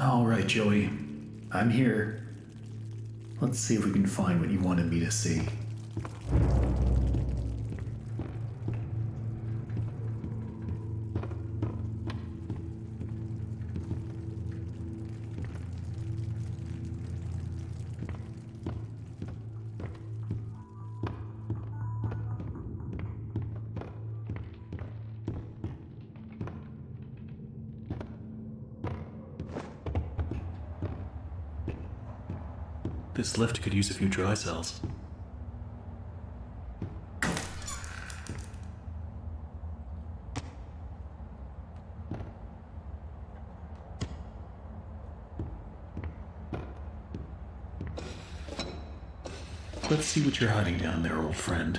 All right, Joey. I'm here. Let's see if we can find what you wanted me to see. This lift could use a few dry cells. Let's see what you're hiding down there, old friend.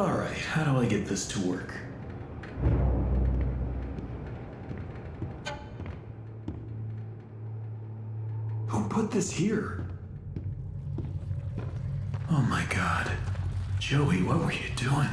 Alright, how do I get this to work? Who put this here? Oh my god. Joey, what were you doing?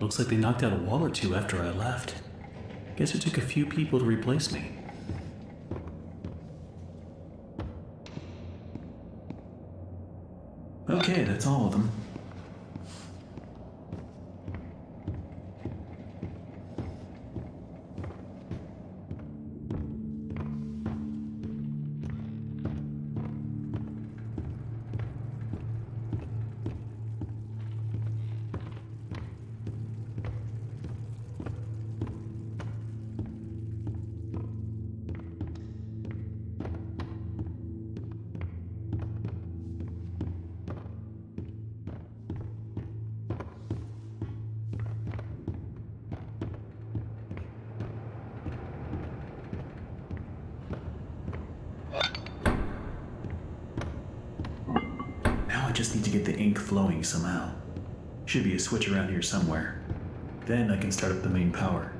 Looks like they knocked out a wall or two after I left. Guess it took a few people to replace me. Okay, that's all of them. Just need to get the ink flowing somehow. Should be a switch around here somewhere. Then I can start up the main power.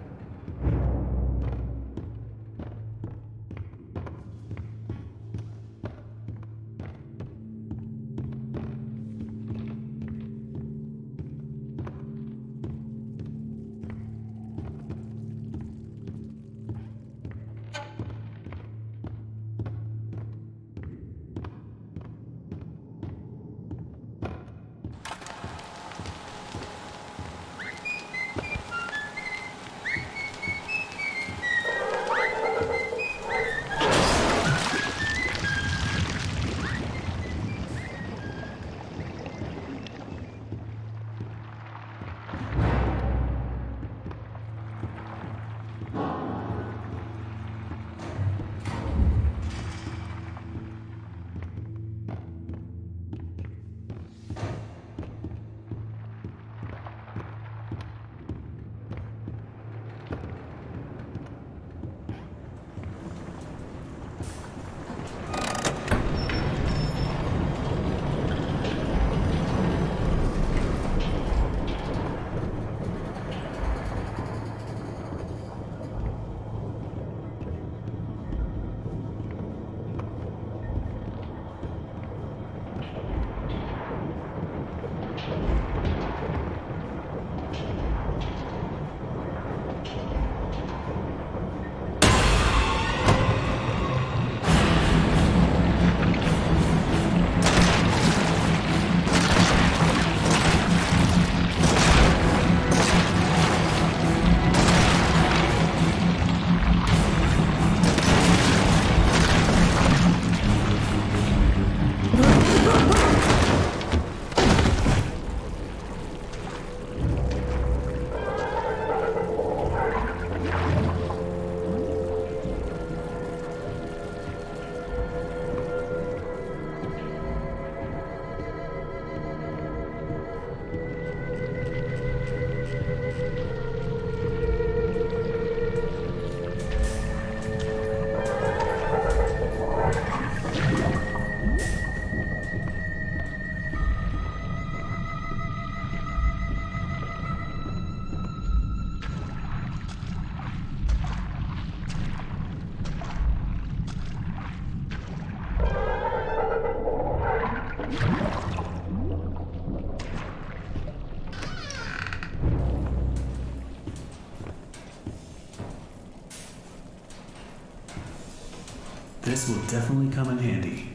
This will definitely come in handy.